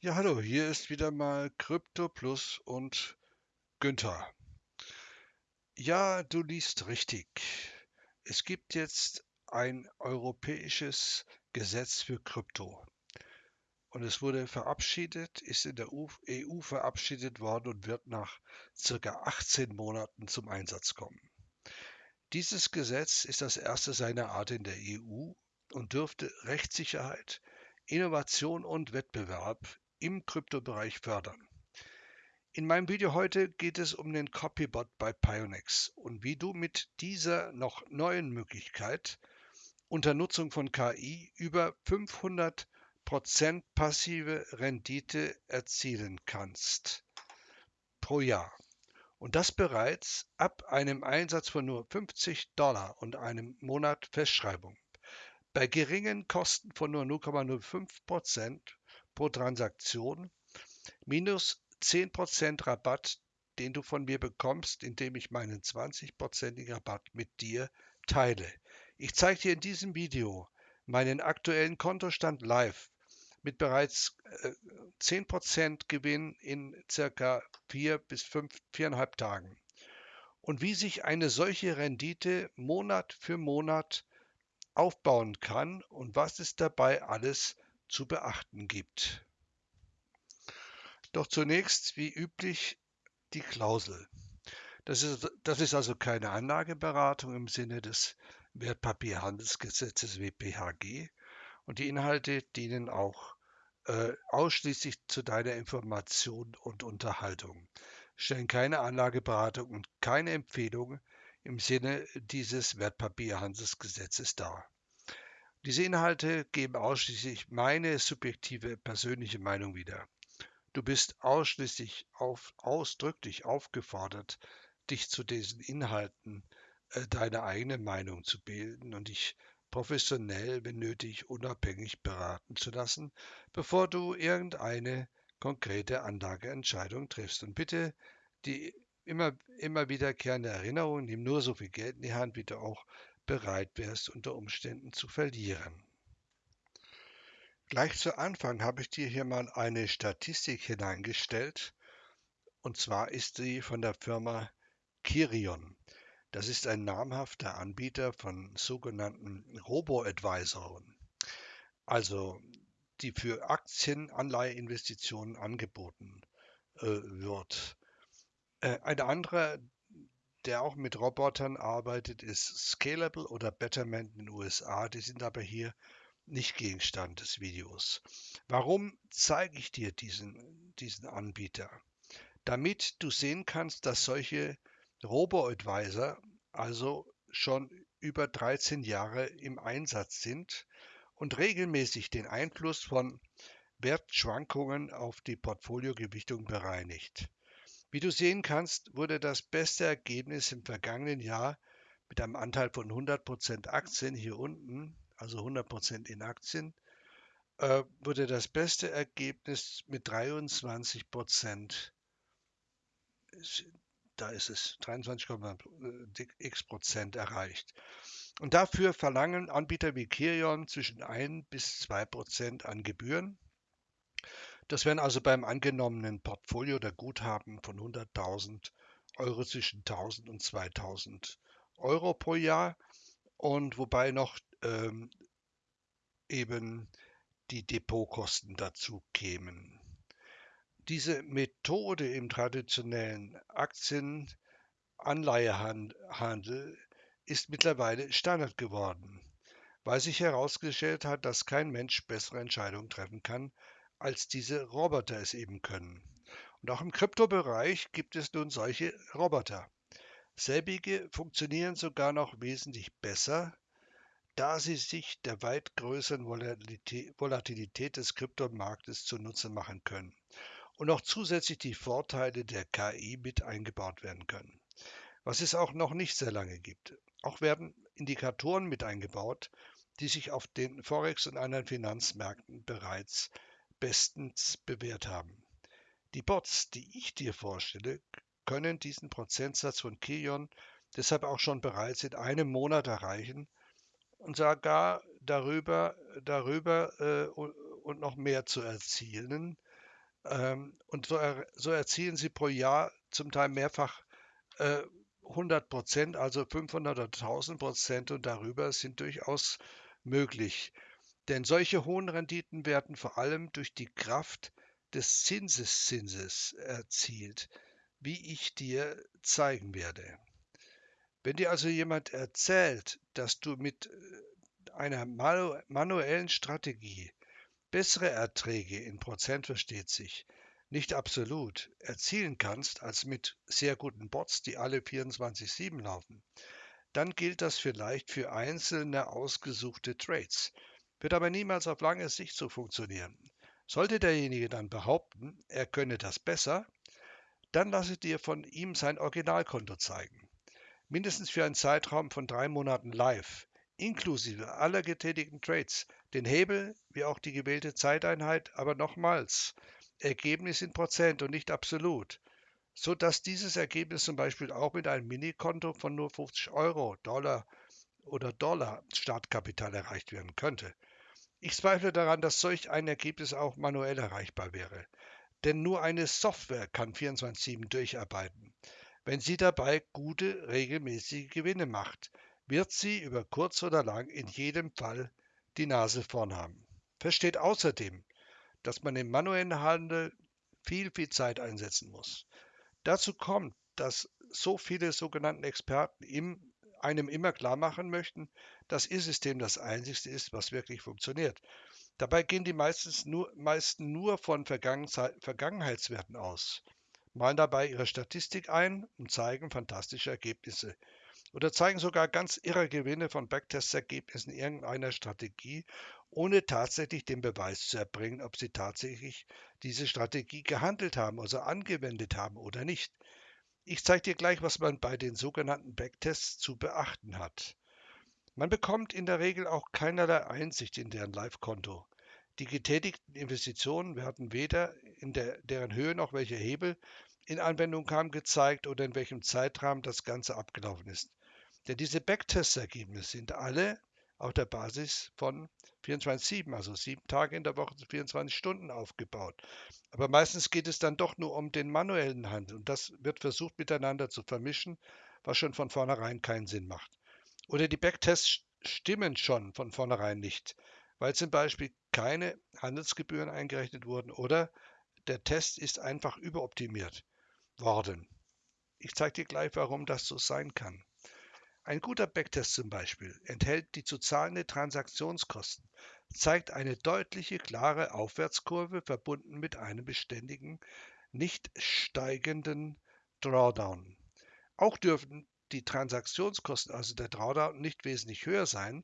Ja, hallo, hier ist wieder mal Krypto Plus und Günther. Ja, du liest richtig. Es gibt jetzt ein europäisches Gesetz für Krypto. Und es wurde verabschiedet, ist in der EU verabschiedet worden und wird nach circa 18 Monaten zum Einsatz kommen. Dieses Gesetz ist das erste seiner Art in der EU und dürfte Rechtssicherheit, Innovation und Wettbewerb im Kryptobereich fördern. In meinem Video heute geht es um den Copybot bei Pionex und wie du mit dieser noch neuen Möglichkeit unter Nutzung von KI über 500% passive Rendite erzielen kannst pro Jahr. Und das bereits ab einem Einsatz von nur 50 Dollar und einem Monat Festschreibung. Bei geringen Kosten von nur 0,05 Prozent pro Transaktion minus 10% Rabatt, den du von mir bekommst, indem ich meinen 20%igen Rabatt mit dir teile. Ich zeige dir in diesem Video meinen aktuellen Kontostand live mit bereits äh, 10% Gewinn in circa 4 bis 5, 4,5 Tagen. Und wie sich eine solche Rendite Monat für Monat aufbauen kann und was es dabei alles zu beachten gibt. Doch zunächst, wie üblich, die Klausel. Das ist, das ist also keine Anlageberatung im Sinne des Wertpapierhandelsgesetzes WPHG und die Inhalte dienen auch äh, ausschließlich zu deiner Information und Unterhaltung, stellen keine Anlageberatung und keine Empfehlung im Sinne dieses Wertpapierhandelsgesetzes dar. Diese Inhalte geben ausschließlich meine subjektive persönliche Meinung wieder. Du bist ausschließlich auf, ausdrücklich aufgefordert, dich zu diesen Inhalten äh, deine eigene Meinung zu bilden und dich professionell, wenn nötig, unabhängig beraten zu lassen, bevor du irgendeine konkrete Anlageentscheidung triffst. Und bitte die immer, immer wiederkehrende Erinnerung, nimm nur so viel Geld in die Hand, wie du auch bereit wärst, unter Umständen zu verlieren. Gleich zu Anfang habe ich dir hier mal eine Statistik hineingestellt. Und zwar ist sie von der Firma Kirion. Das ist ein namhafter Anbieter von sogenannten Robo-Advisoren, also die für Aktienanleiheinvestitionen angeboten äh, wird. Äh, ein anderer der auch mit Robotern arbeitet, ist Scalable oder Betterment in den USA. Die sind aber hier nicht Gegenstand des Videos. Warum zeige ich dir diesen, diesen Anbieter? Damit du sehen kannst, dass solche Robo-Advisor also schon über 13 Jahre im Einsatz sind und regelmäßig den Einfluss von Wertschwankungen auf die Portfoliogewichtung bereinigt. Wie du sehen kannst, wurde das beste Ergebnis im vergangenen Jahr mit einem Anteil von 100% Aktien hier unten, also 100% in Aktien, äh, wurde das beste Ergebnis mit 23%, da ist es, 23,x Prozent erreicht. Und dafür verlangen Anbieter wie Kirion zwischen 1 bis 2 Prozent an Gebühren das wären also beim angenommenen Portfolio oder Guthaben von 100.000 Euro zwischen 1.000 und 2.000 Euro pro Jahr und wobei noch ähm, eben die Depotkosten dazu kämen. Diese Methode im traditionellen Aktienanleihehandel ist mittlerweile Standard geworden, weil sich herausgestellt hat, dass kein Mensch bessere Entscheidungen treffen kann als diese Roboter es eben können. Und auch im Kryptobereich gibt es nun solche Roboter. Selbige funktionieren sogar noch wesentlich besser, da sie sich der weit größeren Volatilität des Kryptomarktes zunutze machen können und auch zusätzlich die Vorteile der KI mit eingebaut werden können. Was es auch noch nicht sehr lange gibt. Auch werden Indikatoren mit eingebaut, die sich auf den Forex und anderen Finanzmärkten bereits bestens bewährt haben. Die Bots, die ich dir vorstelle, können diesen Prozentsatz von Kion deshalb auch schon bereits in einem Monat erreichen und sogar darüber, darüber äh, und noch mehr zu erzielen, Ähm, und so, er, so, erzielen sie pro Jahr zum Teil mehrfach äh, 100 Prozent, also 500 oder 1000 Prozent und darüber sind durchaus möglich. Denn solche hohen Renditen werden vor allem durch die Kraft des Zinseszinses erzielt, wie ich dir zeigen werde. Wenn dir also jemand erzählt, dass du mit äh, einer manuellen Strategie bessere Erträge in Prozent versteht sich, nicht absolut erzielen kannst als mit sehr guten Bots, die alle 24/7 laufen, dann gilt das vielleicht für einzelne ausgesuchte Trades, wird aber niemals auf lange Sicht so funktionieren. Sollte derjenige dann behaupten, er könne das besser, dann lasse dir von ihm sein Originalkonto zeigen mindestens für einen Zeitraum von drei Monaten live, inklusive aller getätigten Trades, den Hebel wie auch die gewählte Zeiteinheit, aber nochmals, Ergebnis in Prozent und nicht absolut, so dass dieses Ergebnis zum Beispiel auch mit einem Minikonto von nur 50 Euro, Dollar oder Dollar Startkapital erreicht werden könnte. Ich zweifle daran, dass solch ein Ergebnis auch manuell erreichbar wäre. Denn nur eine Software kann 24-7 durcharbeiten. Wenn sie dabei gute, regelmäßige Gewinne macht, wird sie über kurz oder lang in jedem Fall die Nase vorn haben. Versteht außerdem, dass man im manuellen Handel viel, viel Zeit einsetzen muss. Dazu kommt, dass so viele sogenannten Experten im, einem immer klar machen möchten, dass ihr System das einzigste ist, was wirklich funktioniert. Dabei gehen die meistens nur, meisten nur von Vergangenheitswerten aus malen dabei ihre Statistik ein und zeigen fantastische Ergebnisse oder zeigen sogar ganz irre Gewinne von Backtest-Ergebnissen irgendeiner Strategie, ohne tatsächlich den Beweis zu erbringen, ob sie tatsächlich diese Strategie gehandelt haben, also angewendet haben oder nicht. Ich zeige dir gleich, was man bei den sogenannten Backtests zu beachten hat. Man bekommt in der Regel auch keinerlei Einsicht in deren Live-Konto. Die getätigten Investitionen werden weder in der, deren Höhe noch welche Hebel in Anwendung kam, gezeigt oder in welchem Zeitrahmen das Ganze abgelaufen ist. Denn diese Backtest-Ergebnisse sind alle auf der Basis von 24-7, also sieben Tage in der Woche zu 24 Stunden aufgebaut. Aber meistens geht es dann doch nur um den manuellen Handel und das wird versucht miteinander zu vermischen, was schon von vornherein keinen Sinn macht. Oder die Backtests stimmen schon von vornherein nicht, weil zum Beispiel keine Handelsgebühren eingerechnet wurden oder der Test ist einfach überoptimiert worden. Ich zeige dir gleich, warum das so sein kann. Ein guter Backtest zum Beispiel enthält die zu zahlende Transaktionskosten, zeigt eine deutliche, klare Aufwärtskurve verbunden mit einem beständigen, nicht steigenden Drawdown. Auch dürfen die Transaktionskosten, also der Drawdown, nicht wesentlich höher sein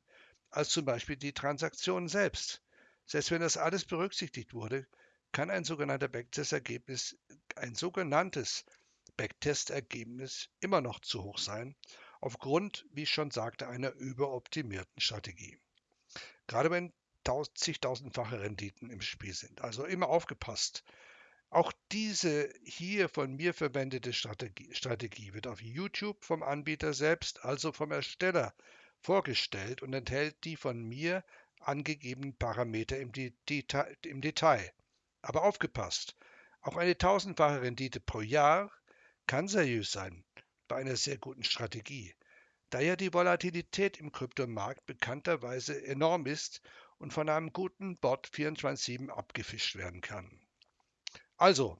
als zum Beispiel die Transaktion selbst. Selbst wenn das alles berücksichtigt wurde, kann ein sogenannter Backtest-Ergebnis, ein sogenanntes Backtest-Ergebnis immer noch zu hoch sein, aufgrund, wie ich schon sagte, einer überoptimierten Strategie. Gerade wenn zigtausendfache Renditen im Spiel sind. Also immer aufgepasst. Auch diese hier von mir verwendete Strategie, Strategie, wird auf YouTube vom Anbieter selbst, also vom Ersteller, vorgestellt und enthält die von mir angegebenen Parameter im, Detail. Im Detail. Aber aufgepasst, auch eine tausendfache Rendite pro Jahr kann seriös sein bei einer sehr guten Strategie, da ja die Volatilität im Kryptomarkt bekannterweise enorm ist und von einem guten Bot 24/7 abgefischt werden kann. Also,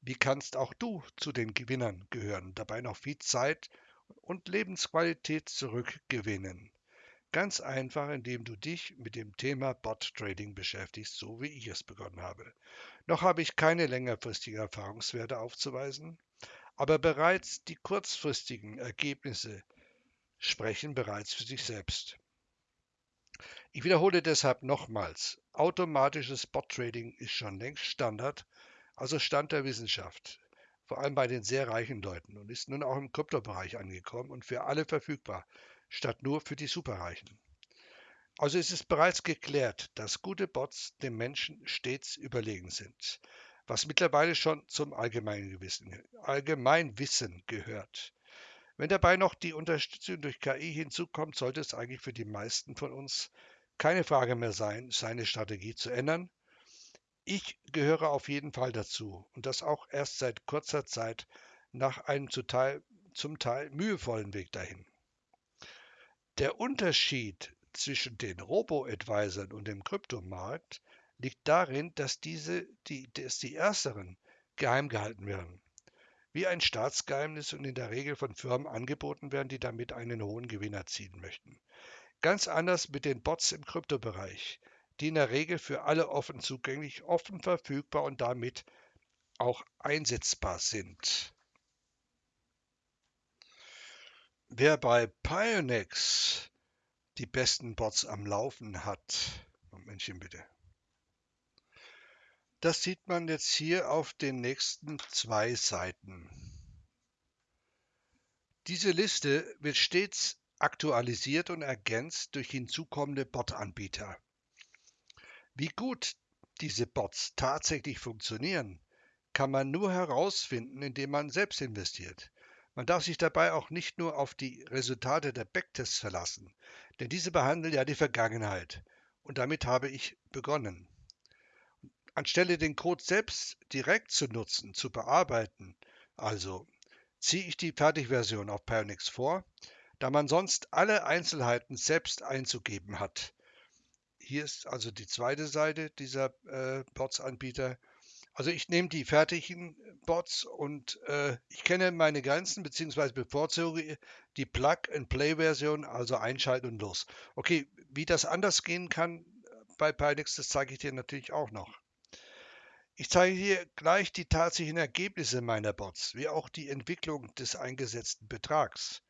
wie kannst auch du zu den Gewinnern gehören, dabei noch viel Zeit und Lebensqualität zurückgewinnen? Ganz einfach, indem du dich mit dem Thema Bot Trading beschäftigst, so wie ich es begonnen habe. Noch habe ich keine längerfristigen Erfahrungswerte aufzuweisen, aber bereits die kurzfristigen Ergebnisse sprechen bereits für sich selbst. Ich wiederhole deshalb nochmals, automatisches Bot Trading ist schon längst Standard, also Stand der Wissenschaft, vor allem bei den sehr reichen Leuten und ist nun auch im Kryptobereich angekommen und für alle verfügbar, statt nur für die Superreichen. Also ist es bereits geklärt, dass gute Bots dem Menschen stets überlegen sind, was mittlerweile schon zum Allgemeinwissen, gehört. Wenn dabei noch die Unterstützung durch KI hinzukommt, sollte es eigentlich für die meisten von uns keine Frage mehr sein, seine Strategie zu ändern, Ich gehöre auf jeden Fall dazu und das auch erst seit kurzer Zeit nach einem zum Teil, zum Teil mühevollen Weg dahin. Der Unterschied zwischen den Robo-Advisern und dem Kryptomarkt liegt darin, dass diese, die, dass die ersteren geheim gehalten werden wie ein Staatsgeheimnis und in der Regel von Firmen angeboten werden, die damit einen hohen Gewinn erzielen möchten. Ganz anders mit den Bots im Kryptobereich, die in der Regel für alle offen zugänglich, offen verfügbar und damit auch einsetzbar sind. Wer bei Pionex die besten Bots am Laufen hat, Momentchen bitte. Das sieht man jetzt hier auf den nächsten zwei Seiten. Diese Liste wird stets aktualisiert und ergänzt durch hinzukommende Bot-Anbieter. Wie gut diese Bots tatsächlich funktionieren, kann man nur herausfinden, indem man selbst investiert. Man darf sich dabei auch nicht nur auf die Resultate der Backtests verlassen, denn diese behandeln ja die Vergangenheit. Und damit habe ich begonnen. Anstelle den Code selbst direkt zu nutzen, zu bearbeiten, also ziehe ich die Fertigversion auf Pionix vor, da man sonst alle Einzelheiten selbst einzugeben hat. Hier ist also die zweite Seite dieser äh, Bots-Anbieter. Also ich nehme die fertigen Bots und äh, ich kenne meine Grenzen beziehungsweise bevorzuge die Plug-and-Play-Version, also einschalten und los. Okay, wie das anders gehen kann bei Pionix, das zeige ich dir natürlich auch noch. Ich zeige hier gleich die tatsächlichen Ergebnisse meiner Bots, wie auch die Entwicklung des eingesetzten Betrags.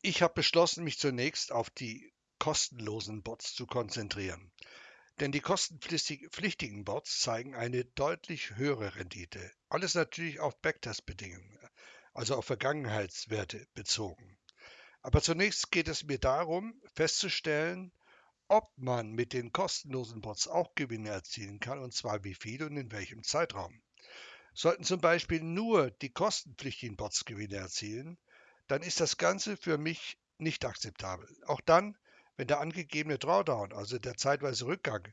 Ich habe beschlossen, mich zunächst auf die kostenlosen Bots zu konzentrieren. Denn die kostenpflichtigen Bots zeigen eine deutlich höhere Rendite. Alles natürlich auf Backtest-Bedingungen, also auf Vergangenheitswerte bezogen. Aber zunächst geht es mir darum, festzustellen, ob man mit den kostenlosen Bots auch Gewinne erzielen kann und zwar wie viel und in welchem Zeitraum. Sollten zum Beispiel nur die kostenpflichtigen Bots Gewinne erzielen, dann ist das Ganze für mich nicht akzeptabel. Auch dann, wenn der angegebene Drawdown, also der zeitweise Rückgang,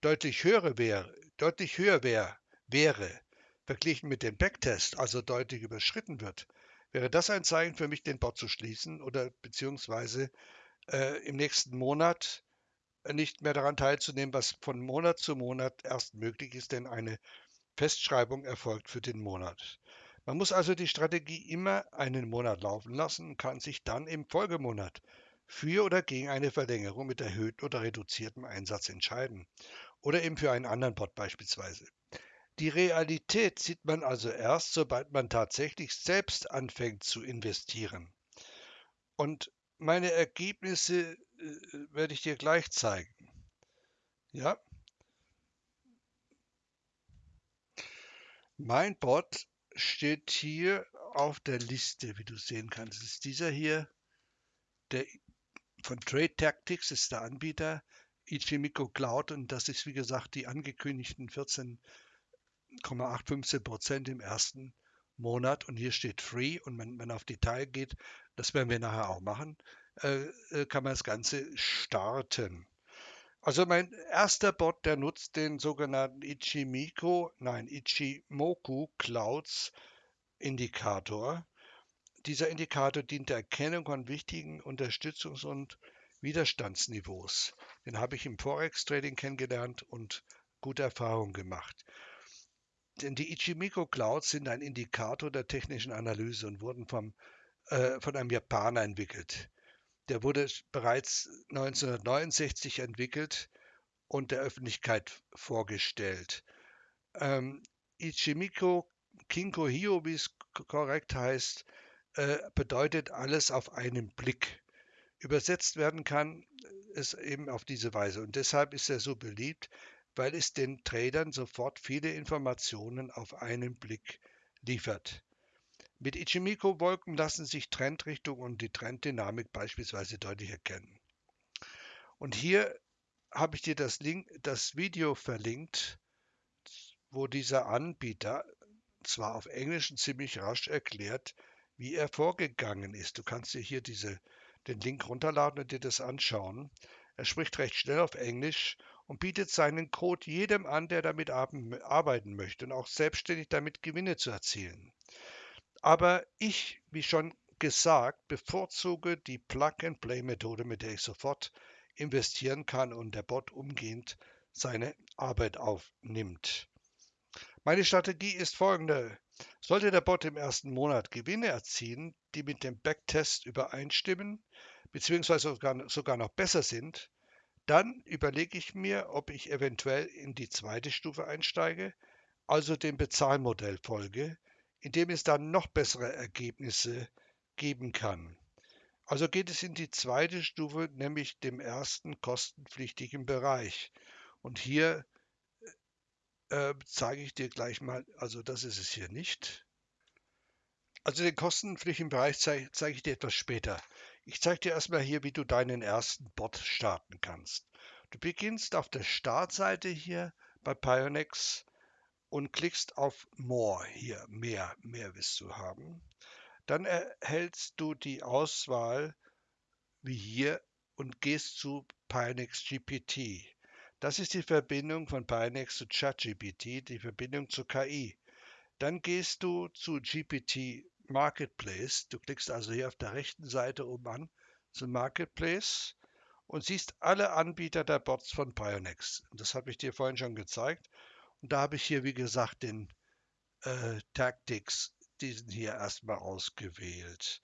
deutlich höher wäre, deutlich höher wäre, wäre verglichen mit dem Backtest, also deutlich überschritten wird, wäre das ein Zeichen für mich, den Bot zu schließen oder beziehungsweise äh, im nächsten Monat nicht mehr daran teilzunehmen, was von Monat zu Monat erst möglich ist, denn eine Festschreibung erfolgt für den Monat. Man muss also die Strategie immer einen Monat laufen lassen und kann sich dann im Folgemonat für oder gegen eine Verlängerung mit erhöhtem oder reduziertem Einsatz entscheiden. Oder eben für einen anderen Bot beispielsweise. Die Realität sieht man also erst, sobald man tatsächlich selbst anfängt zu investieren. Und meine Ergebnisse werde ich dir gleich zeigen. Ja. Mein Bot steht hier auf der Liste, wie du sehen kannst. Das ist dieser hier, der von Trade Tactics ist der Anbieter, Ichimico Cloud und das ist wie gesagt die angekündigten 14,815 Prozent im ersten Monat und hier steht Free und wenn man auf Detail geht, das werden wir nachher auch machen, äh, äh, kann man das Ganze starten. Also mein erster Bot, der nutzt den sogenannten Ichimiko, nein, Ichimoku Clouds Indikator. Dieser Indikator dient der Erkennung von wichtigen Unterstützungs- und Widerstandsniveaus. Den habe ich im Forex-Trading kennengelernt und gute Erfahrungen gemacht. Denn die Ichimiko Clouds sind ein Indikator der technischen Analyse und wurden vom, äh, von einem Japaner entwickelt. Der wurde bereits 1969 entwickelt und der Öffentlichkeit vorgestellt. Ähm, Ichimiko Kinko Hio, wie es korrekt heißt, äh, bedeutet alles auf einen Blick. Übersetzt werden kann es eben auf diese Weise. Und deshalb ist er so beliebt, weil es den Tradern sofort viele Informationen auf einen Blick liefert. Mit Ichimiko-Wolken lassen sich Trendrichtung und die Trenddynamik beispielsweise deutlich erkennen. Und hier habe ich dir das, Link, das Video verlinkt, wo dieser Anbieter zwar auf Englisch ziemlich rasch erklärt, wie er vorgegangen ist. Du kannst dir hier diese, den Link runterladen und dir das anschauen. Er spricht recht schnell auf Englisch und bietet seinen Code jedem an, der damit arbeiten möchte und auch selbstständig damit Gewinne zu erzielen. Aber ich, wie schon gesagt, bevorzuge die Plug-and-Play-Methode, mit der ich sofort investieren kann und der Bot umgehend seine Arbeit aufnimmt. Meine Strategie ist folgende. Sollte der Bot im ersten Monat Gewinne erzielen, die mit dem Backtest übereinstimmen, beziehungsweise sogar, sogar noch besser sind, dann überlege ich mir, ob ich eventuell in die zweite Stufe einsteige, also dem Bezahlmodell folge, in dem es dann noch bessere Ergebnisse geben kann. Also geht es in die zweite Stufe, nämlich dem ersten kostenpflichtigen Bereich. Und hier äh, zeige ich dir gleich mal, also das ist es hier nicht. Also den kostenpflichtigen Bereich zeige, zeige ich dir etwas später. Ich zeige dir erstmal hier, wie du deinen ersten Bot starten kannst. Du beginnst auf der Startseite hier bei Pionex und klickst auf More hier, mehr, mehr willst du haben. Dann erhältst du die Auswahl wie hier und gehst zu Pionex GPT. Das ist die Verbindung von Pionex zu ChatGPT, die Verbindung zur KI. Dann gehst du zu GPT Marketplace. Du klickst also hier auf der rechten Seite oben an zu Marketplace und siehst alle Anbieter der Bots von Pionex. Das habe ich dir vorhin schon gezeigt. Und da habe ich hier, wie gesagt, den äh, Tactics, diesen hier erstmal ausgewählt.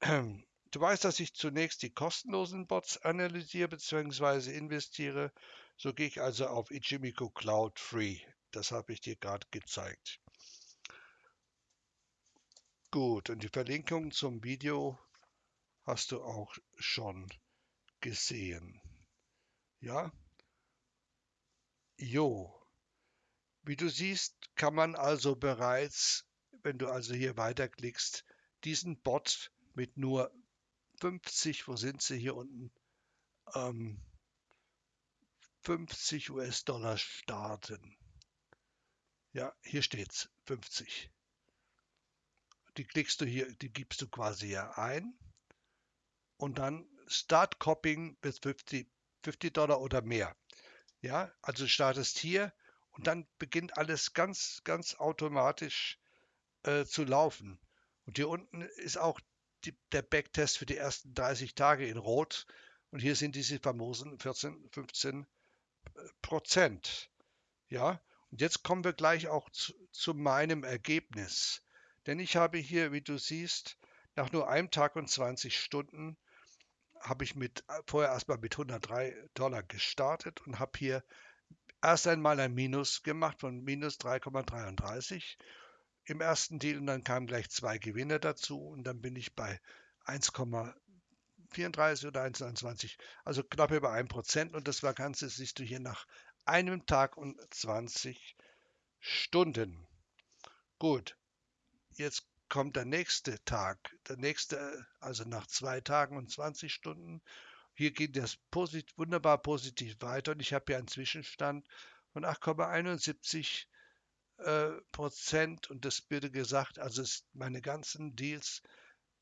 Du weißt, dass ich zunächst die kostenlosen Bots analysiere bzw. investiere. So gehe ich also auf Ichimiku Cloud Free. Das habe ich dir gerade gezeigt. Gut, und die Verlinkung zum Video hast du auch schon gesehen. Ja? Jo. Wie du siehst, kann man also bereits, wenn du also hier weiterklickst, diesen Bot mit nur 50, wo sind sie hier unten? Ähm, 50 US-Dollar starten. Ja, hier steht's, 50. Die klickst du hier, die gibst du quasi hier ein und dann Start Copying bis 50, 50 Dollar oder mehr. Ja, also startest hier und dann beginnt alles ganz, ganz automatisch äh, zu laufen. Und hier unten ist auch die, der Backtest für die ersten 30 Tage in Rot. Und hier sind diese famosen 14, 15 äh, Prozent. Ja, und jetzt kommen wir gleich auch zu, zu meinem Ergebnis. Denn ich habe hier, wie du siehst, nach nur einem Tag und 20 Stunden habe ich mit äh, vorher erstmal mit 103 Dollar gestartet und habe hier erst einmal ein Minus gemacht von minus 3,33 im ersten Deal und dann kamen gleich zwei Gewinner dazu und dann bin ich bei 1,34 oder 1,29, also knapp über 1% und das war Ganze siehst du hier nach einem Tag und 20 Stunden. Gut, jetzt kommt der nächste Tag, der nächste, also nach zwei Tagen und 20 Stunden. Hier geht das posit wunderbar positiv weiter und ich habe hier einen Zwischenstand von 8,71 äh, Prozent und das bitte gesagt, also ist meine ganzen Deals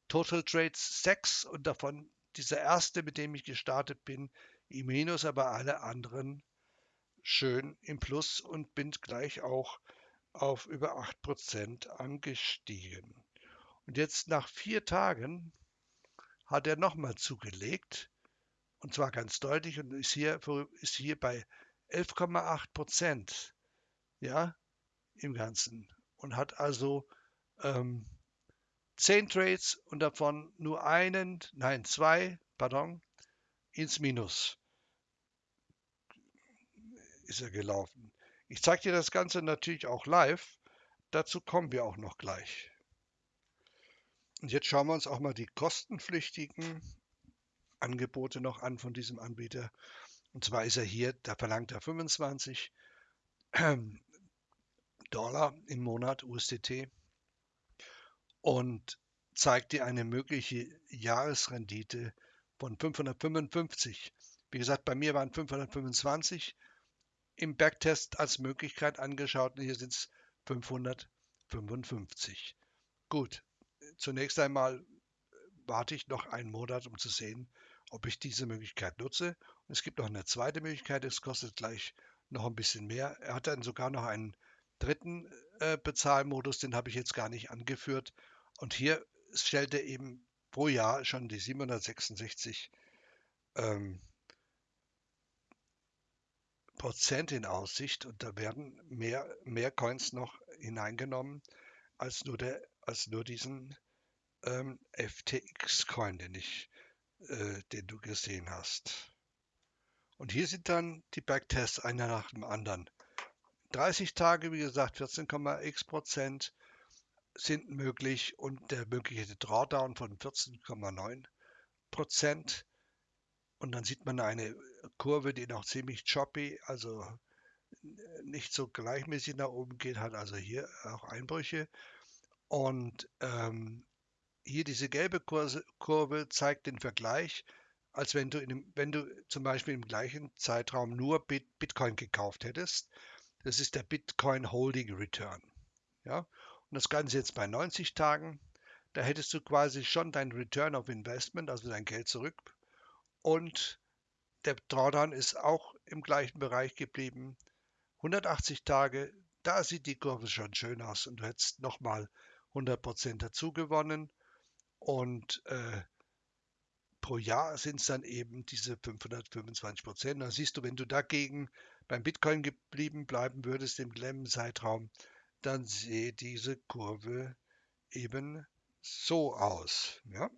Total Trades 6 und davon dieser erste, mit dem ich gestartet bin, im Minus, aber alle anderen schön im Plus und bin gleich auch auf über 8% angestiegen. Und jetzt nach vier Tagen hat er nochmal zugelegt und zwar ganz deutlich und ist hier, ist hier bei 11,8% Ja, im Ganzen und hat also ähm, zehn Trades und davon nur einen, nein, zwei, pardon, ins Minus ist er gelaufen. Ich zeige dir das Ganze natürlich auch live. Dazu kommen wir auch noch gleich. Und jetzt schauen wir uns auch mal die kostenpflichtigen Angebote noch an von diesem Anbieter. Und zwar ist er hier, da verlangt er 25 Dollar im Monat USDT und zeigt dir eine mögliche Jahresrendite von 555. Wie gesagt, bei mir waren 525 im Backtest als Möglichkeit angeschaut und hier sind es 555. Gut, zunächst einmal warte ich noch einen Monat, um zu sehen, ob ich diese Möglichkeit nutze Es gibt noch eine zweite Möglichkeit, es kostet gleich noch ein bisschen mehr. Er hat dann sogar noch einen dritten äh, Bezahlmodus, den habe ich jetzt gar nicht angeführt. Und hier stellt er eben pro Jahr schon die 766 ähm, Prozent in Aussicht und da werden mehr, mehr Coins noch hineingenommen als nur, der, als nur diesen ähm, FTX-Coin, den, äh, den du gesehen hast. Und hier sind dann die Backtests einer nach dem anderen. 30 Tage, wie gesagt, 14,x Prozent sind möglich und der mögliche Drawdown von 14,9 Prozent. Und dann sieht man eine Kurve, die noch ziemlich choppy, also nicht so gleichmäßig nach oben geht, hat also hier auch Einbrüche. Und ähm, hier diese gelbe Kurve zeigt den Vergleich, als wenn du, in wenn du zum Beispiel im gleichen Zeitraum nur Bit, Bitcoin gekauft hättest. Das ist der Bitcoin Holding Return. Ja? Und das Ganze jetzt bei 90 Tagen. Da hättest du quasi schon dein Return of Investment, also dein Geld zurück. Und der Drawdown ist auch im gleichen Bereich geblieben. 180 Tage, da sieht die Kurve schon schön aus und du hättest nochmal 100% dazu gewonnen. Und äh, pro Jahr sind es dann eben diese 525 Prozent. Da siehst du, wenn du dagegen beim Bitcoin geblieben bleiben würdest im gleichen Zeitraum, dann sehe diese Kurve eben so aus. Ja?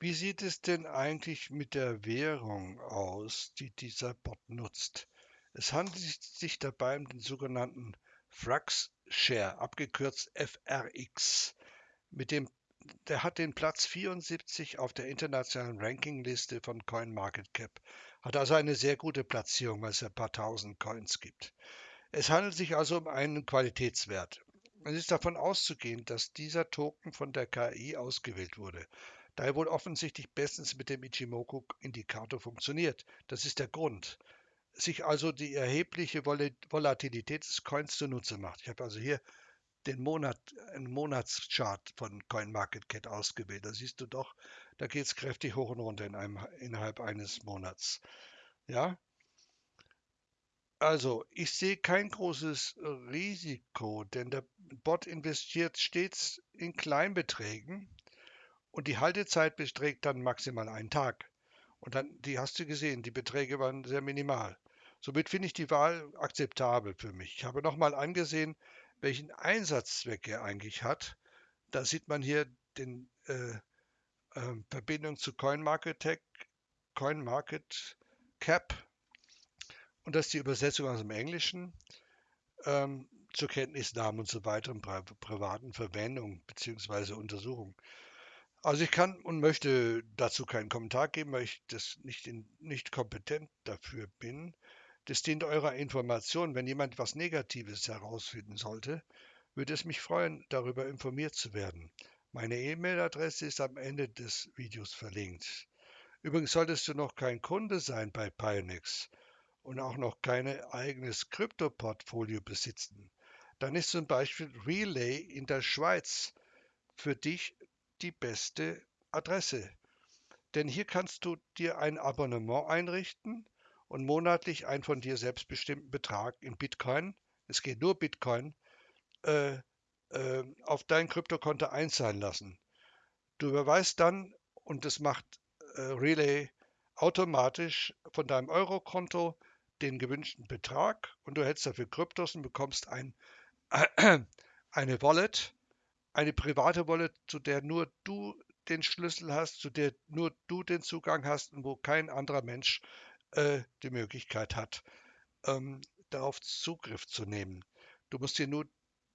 Wie sieht es denn eigentlich mit der Währung aus, die dieser Bot nutzt? Es handelt sich dabei um den sogenannten Frax Share, abgekürzt FRX. Mit dem, der hat den Platz 74 auf der internationalen Rankingliste von CoinMarketCap. Hat also eine sehr gute Platzierung, weil es ein paar tausend Coins gibt. Es handelt sich also um einen Qualitätswert. Es ist davon auszugehen, dass dieser Token von der KI ausgewählt wurde da er wohl offensichtlich bestens mit dem Ichimoku-Indikator funktioniert. Das ist der Grund. Sich also die erhebliche Volatilität des Coins zunutze macht. Ich habe also hier den Monat, einen Monatschart von CoinMarketCap ausgewählt. Da siehst du doch, da geht es kräftig hoch und runter in einem, innerhalb eines Monats. Ja, also ich sehe kein großes Risiko, denn der Bot investiert stets in Kleinbeträgen und die Haltezeit beträgt dann maximal einen Tag. Und dann, die hast du gesehen, die Beträge waren sehr minimal. Somit finde ich die Wahl akzeptabel für mich. Ich habe nochmal angesehen, welchen Einsatzzweck er eigentlich hat. Da sieht man hier den äh, äh, Verbindung zu CoinMarketCap Market und das ist die Übersetzung aus dem Englischen ähm, zur Kenntnisnahme und so weiter pri privaten Verwendung bzw. Untersuchung. Also ich kann und möchte dazu keinen Kommentar geben, weil ich das nicht, in, nicht kompetent dafür bin. Das dient eurer Information. Wenn jemand was Negatives herausfinden sollte, würde es mich freuen, darüber informiert zu werden. Meine E-Mail-Adresse ist am Ende des Videos verlinkt. Übrigens solltest du noch kein Kunde sein bei Pionex und auch noch kein eigenes Krypto-Portfolio besitzen, dann ist zum Beispiel Relay in der Schweiz für dich die beste Adresse. Denn hier kannst du dir ein Abonnement einrichten und monatlich einen von dir selbst bestimmten Betrag in Bitcoin, es geht nur Bitcoin, äh, äh, auf dein Kryptokonto einzahlen lassen. Du überweist dann, und das macht äh, Relay automatisch von deinem Eurokonto den gewünschten Betrag und du hältst dafür Kryptos und bekommst ein, eine Wallet, eine private Wallet, zu der nur du den Schlüssel hast, zu der nur du den Zugang hast und wo kein anderer Mensch äh, die Möglichkeit hat, ähm, darauf Zugriff zu nehmen. Du musst dir nur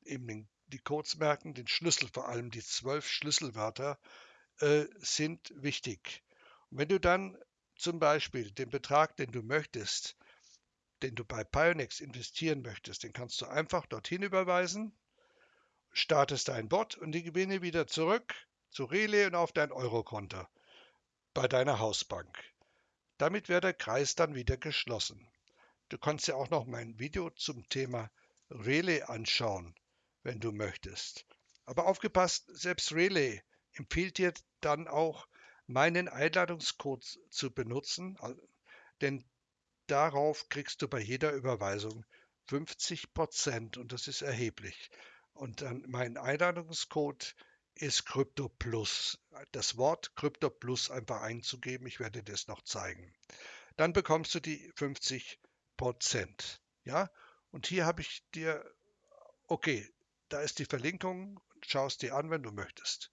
eben den, die Codes merken, den Schlüssel vor allem, die zwölf Schlüsselwörter äh, sind wichtig. Und wenn du dann zum Beispiel den Betrag, den du möchtest, den du bei Pionex investieren möchtest, den kannst du einfach dorthin überweisen startest dein Bot und die Gewinne wieder zurück zu Relay und auf dein Eurokonto bei deiner Hausbank. Damit wäre der Kreis dann wieder geschlossen. Du kannst ja auch noch mein Video zum Thema Relay anschauen, wenn du möchtest. Aber aufgepasst, selbst Relay empfiehlt dir dann auch meinen Einladungscode zu benutzen, denn darauf kriegst du bei jeder Überweisung 50 Prozent und das ist erheblich. Und dann mein Einladungscode ist Crypto Plus. Das Wort Crypto Plus einfach einzugeben. Ich werde das noch zeigen. Dann bekommst du die 50 Prozent. Ja, und hier habe ich dir, okay, da ist die Verlinkung. Schau es dir an, wenn du möchtest.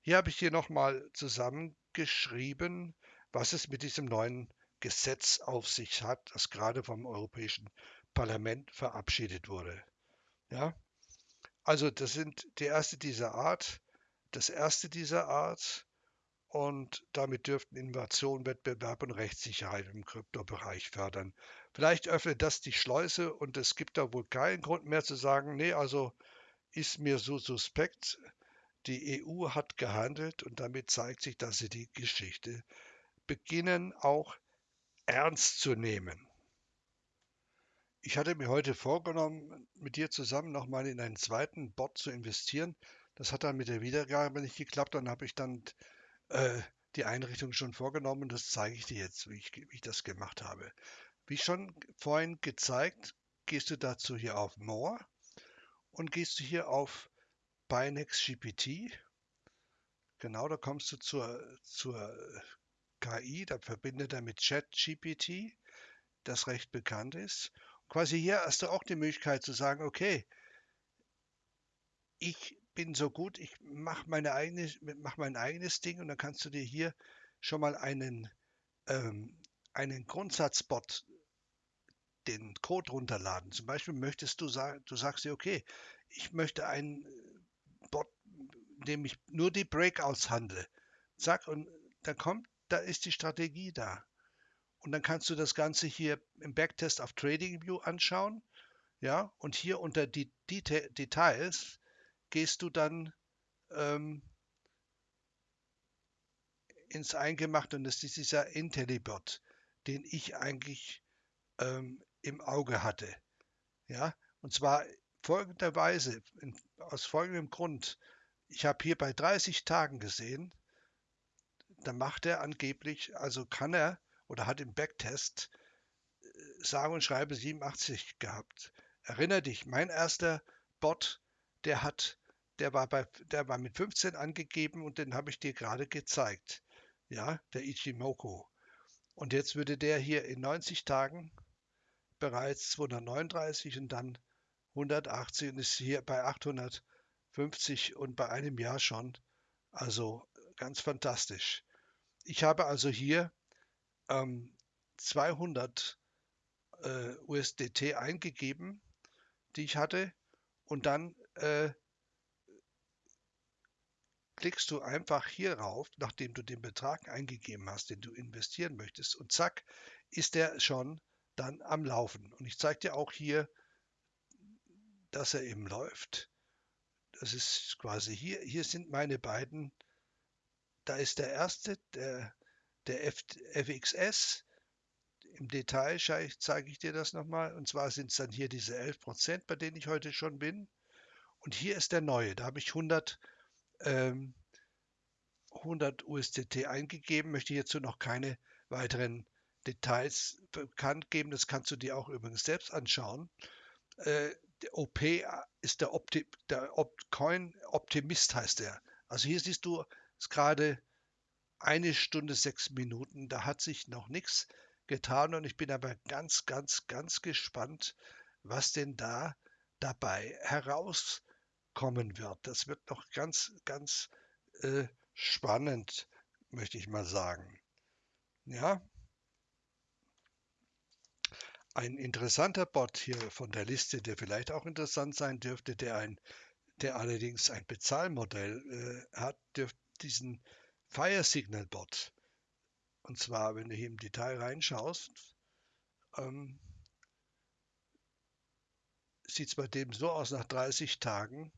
Hier habe ich dir nochmal zusammengeschrieben, was es mit diesem neuen Gesetz auf sich hat, das gerade vom Europäischen Parlament verabschiedet wurde. Ja, also das sind die erste dieser Art, das erste dieser Art und damit dürften Innovation, Wettbewerb und Rechtssicherheit im Kryptobereich fördern. Vielleicht öffnet das die Schleuse und es gibt da wohl keinen Grund mehr zu sagen, nee, also ist mir so suspekt. Die EU hat gehandelt und damit zeigt sich, dass sie die Geschichte beginnen auch ernst zu nehmen. Ich hatte mir heute vorgenommen, mit dir zusammen nochmal in einen zweiten Bot zu investieren. Das hat dann mit der Wiedergabe nicht geklappt. Dann habe ich dann äh, die Einrichtung schon vorgenommen. Das zeige ich dir jetzt, wie ich, wie ich das gemacht habe. Wie schon vorhin gezeigt, gehst du dazu hier auf More und gehst du hier auf Binex GPT. Genau, da kommst du zur, zur KI, da verbindet er mit ChatGPT, das recht bekannt ist quasi hier hast du auch die Möglichkeit zu sagen, okay, ich bin so gut, ich mache eigene, mach mein eigenes Ding und dann kannst du dir hier schon mal einen, ähm, einen Grundsatzbot, den Code runterladen. Zum Beispiel möchtest du sagen, du sagst dir, okay, ich möchte einen Bot, in dem ich nur die Breakouts handle. Zack, und da kommt, da ist die Strategie da. Und dann kannst du das Ganze hier im Backtest auf TradingView anschauen. Ja, und hier unter die Deta Details gehst du dann ähm, ins Eingemachte und das ist dieser IntelliBot, den ich eigentlich ähm, im Auge hatte. Ja, und zwar folgenderweise, in, aus folgendem Grund. Ich habe hier bei 30 Tagen gesehen, da macht er angeblich, also kann er oder hat im Backtest äh, sage und schreibe 87 gehabt. Erinner dich, mein erster Bot, der hat, der war bei, der war mit 15 angegeben und den habe ich dir gerade gezeigt. Ja, der Ichimoku. Und jetzt würde der hier in 90 Tagen bereits 239 und dann 180 und ist hier bei 850 und bei einem Jahr schon. Also ganz fantastisch. Ich habe also hier ähm, 200 äh, USDT eingegeben, die ich hatte, und dann äh, klickst du einfach hier rauf, nachdem du den Betrag eingegeben hast, den du investieren möchtest, und zack, ist der schon dann am Laufen. Und ich zeige dir auch hier, dass er eben läuft. Das ist quasi hier. Hier sind meine beiden. Da ist der erste, der der F FXS, im Detail zeige ich dir das nochmal. Und zwar sind es dann hier diese 11%, bei denen ich heute schon bin. Und hier ist der neue. Da habe ich 100, ähm, 100 USDT eingegeben. Möchte hierzu noch keine weiteren Details bekannt geben. Das kannst du dir auch übrigens selbst anschauen. Äh, der OP ist der, Opti der Op Coin Optimist heißt er. Also hier siehst du es gerade eine Stunde, sechs Minuten. Da hat sich noch nichts getan und ich bin aber ganz, ganz, ganz gespannt, was denn da dabei herauskommen wird. Das wird noch ganz, ganz äh, spannend, möchte ich mal sagen. Ja. Ein interessanter Bot hier von der Liste, der vielleicht auch interessant sein dürfte, der ein, der allerdings ein Bezahlmodell äh, hat, dürfte diesen Fire Signal Bot. Und zwar, wenn du hier im Detail reinschaust, ähm, sieht es bei dem so aus nach 30 Tagen,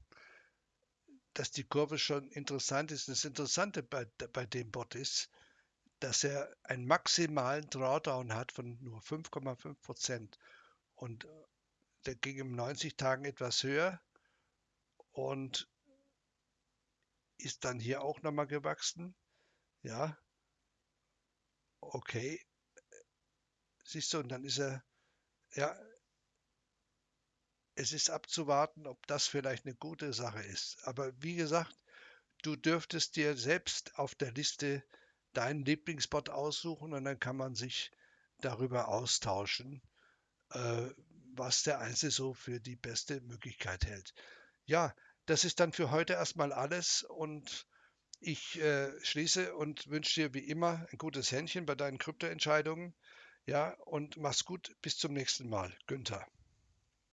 dass die Kurve schon interessant ist. Das Interessante bei, bei dem Bot ist, dass er einen maximalen Drawdown hat von nur 5,5 Prozent. Und äh, der ging in 90 Tagen etwas höher und ist dann hier auch nochmal gewachsen Ja, okay. Siehst du, und dann ist er, ja, es ist abzuwarten, ob das vielleicht eine gute Sache ist. Aber wie gesagt, du dürftest dir selbst auf der Liste deinen Lieblingsspot aussuchen und dann kann man sich darüber austauschen, äh, was der Einzelne so für die beste Möglichkeit hält. Ja, das ist dann für heute erstmal alles und ich äh, schließe und wünsche dir wie immer ein gutes Händchen bei deinen Kryptoentscheidungen. Ja, und mach's gut. Bis zum nächsten Mal. Günther.